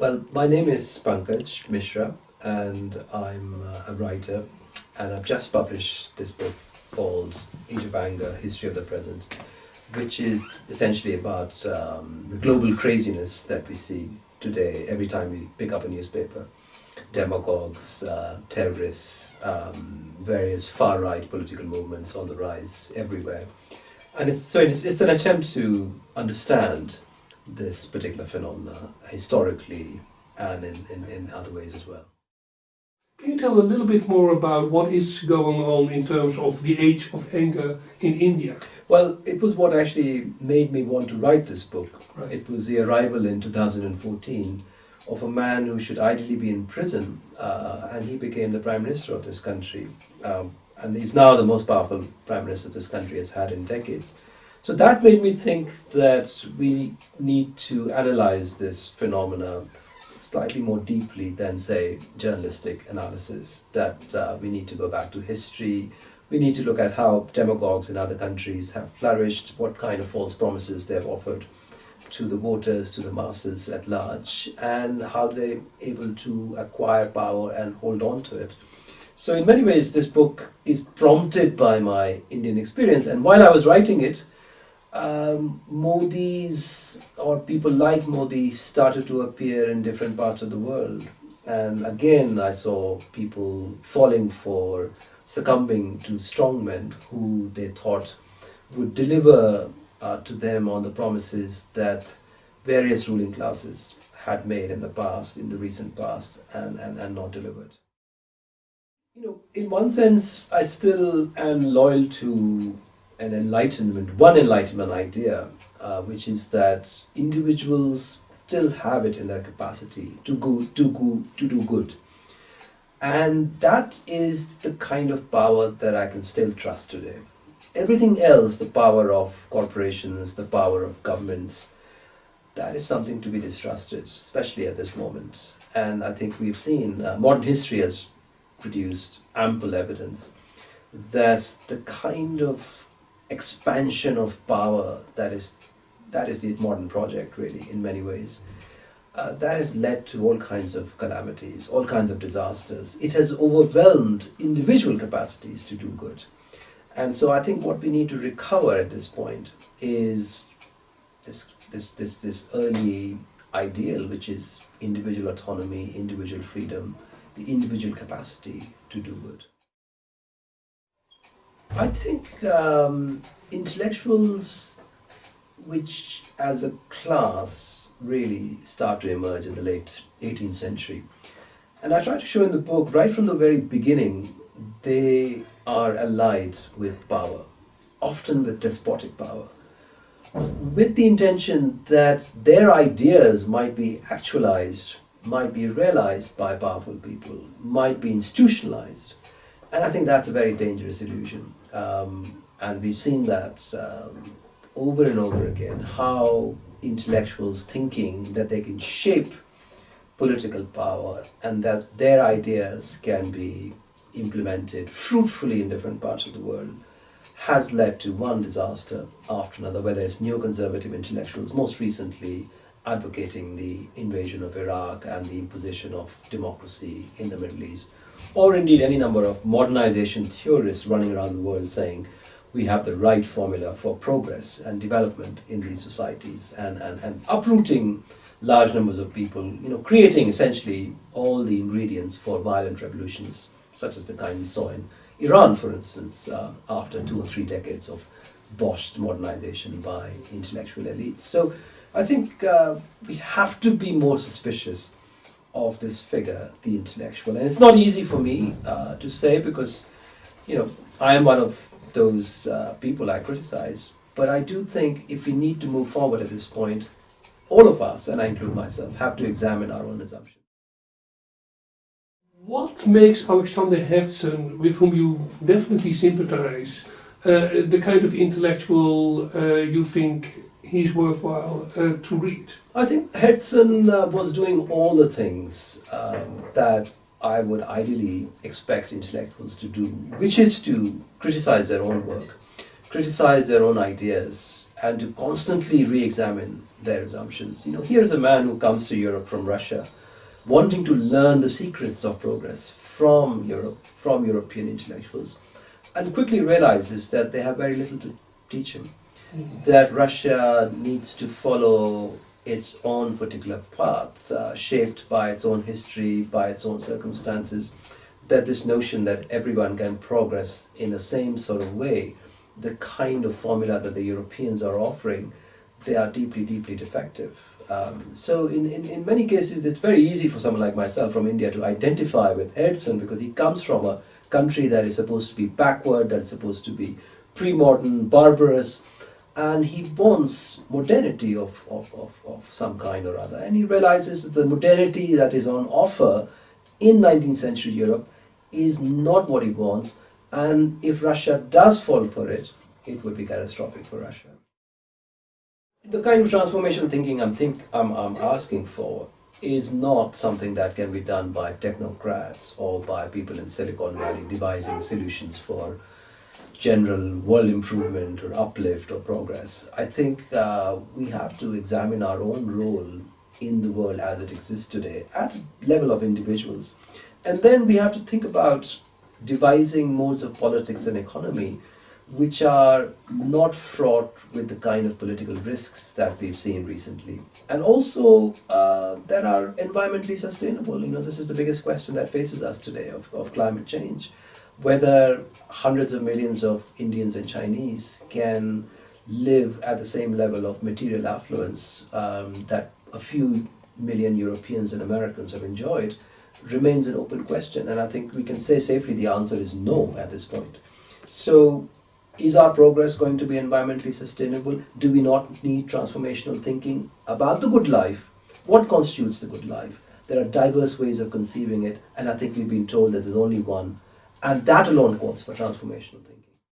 Well, my name is Pankaj Mishra and I'm uh, a writer and I've just published this book called Age of Anger, History of the Present, which is essentially about um, the global craziness that we see today every time we pick up a newspaper. Demagogues, uh, terrorists, um, various far-right political movements on the rise everywhere. And it's, so it's, it's an attempt to understand this particular phenomena historically and in, in, in other ways as well. Can you tell a little bit more about what is going on in terms of the age of anger in India? Well, it was what actually made me want to write this book. Right. It was the arrival in 2014 of a man who should ideally be in prison, uh, and he became the prime minister of this country. Um, and he's now the most powerful prime minister this country has had in decades. So that made me think that we need to analyze this phenomena slightly more deeply than, say, journalistic analysis. That uh, we need to go back to history. We need to look at how demagogues in other countries have flourished, what kind of false promises they've offered to the voters, to the masses at large, and how they're able to acquire power and hold on to it. So in many ways, this book is prompted by my Indian experience. And while I was writing it, um, Modi's or people like Modi started to appear in different parts of the world. And again, I saw people falling for succumbing to strongmen who they thought would deliver uh, to them on the promises that various ruling classes had made in the past, in the recent past, and, and, and not delivered. You know, in one sense, I still am loyal to an enlightenment, one enlightenment idea, uh, which is that individuals still have it in their capacity to go to go to do good. And that is the kind of power that I can still trust today. Everything else, the power of corporations, the power of governments, that is something to be distrusted, especially at this moment. And I think we've seen, uh, modern history has produced ample evidence that the kind of expansion of power that is that is the modern project really in many ways. Uh, that has led to all kinds of calamities all kinds of disasters. It has overwhelmed individual capacities to do good. And so i think what we need to recover at this point is this this this this early ideal which is individual autonomy individual freedom the individual capacity to do good I think um, intellectuals, which as a class really start to emerge in the late 18th century, and I try to show in the book right from the very beginning, they are allied with power, often with despotic power, with the intention that their ideas might be actualized, might be realized by powerful people, might be institutionalized. And I think that's a very dangerous illusion. Um, and we've seen that um, over and over again, how intellectuals thinking that they can shape political power and that their ideas can be implemented fruitfully in different parts of the world has led to one disaster after another, whether it's neoconservative intellectuals, most recently advocating the invasion of Iraq and the imposition of democracy in the Middle East, or indeed any number of modernization theorists running around the world saying we have the right formula for progress and development in these societies and, and, and uprooting large numbers of people, you know, creating essentially all the ingredients for violent revolutions, such as the kind we saw in Iran, for instance, uh, after two or three decades of botched modernization by intellectual elites. So I think uh, we have to be more suspicious of this figure, the intellectual. And it's not easy for me uh, to say because, you know, I am one of those uh, people I criticize. But I do think if we need to move forward at this point, all of us, and I include myself, have to examine our own assumptions. What makes Alexander Herzen, with whom you definitely sympathize, uh, the kind of intellectual uh, you think he's worthwhile uh, to read? I think Herzen uh, was doing all the things um, that I would ideally expect intellectuals to do, which is to criticize their own work, criticize their own ideas, and to constantly re-examine their assumptions. You know, here's a man who comes to Europe from Russia, wanting to learn the secrets of progress from Europe, from European intellectuals, and quickly realizes that they have very little to teach him. That Russia needs to follow its own particular path, uh, shaped by its own history, by its own circumstances. That this notion that everyone can progress in the same sort of way, the kind of formula that the Europeans are offering, they are deeply, deeply defective. Um, so in, in, in many cases, it's very easy for someone like myself from India to identify with Herzen because he comes from a country that is supposed to be backward, that's supposed to be pre-modern, barbarous, and he wants modernity of, of, of, of some kind or other. And he realizes that the modernity that is on offer in 19th century Europe is not what he wants, and if Russia does fall for it, it would be catastrophic for Russia. The kind of transformational thinking I'm, think, I'm, I'm asking for is not something that can be done by technocrats or by people in Silicon Valley devising solutions for general world improvement or uplift or progress. I think uh, we have to examine our own role in the world as it exists today at a level of individuals. And then we have to think about devising modes of politics and economy which are not fraught with the kind of political risks that we've seen recently. And also uh, that are environmentally sustainable. You know, this is the biggest question that faces us today of, of climate change. Whether hundreds of millions of Indians and Chinese can live at the same level of material affluence um, that a few million Europeans and Americans have enjoyed remains an open question. And I think we can say safely the answer is no at this point. So is our progress going to be environmentally sustainable? Do we not need transformational thinking about the good life? What constitutes the good life? There are diverse ways of conceiving it, and I think we've been told that there's only one, and that alone calls for transformational thinking.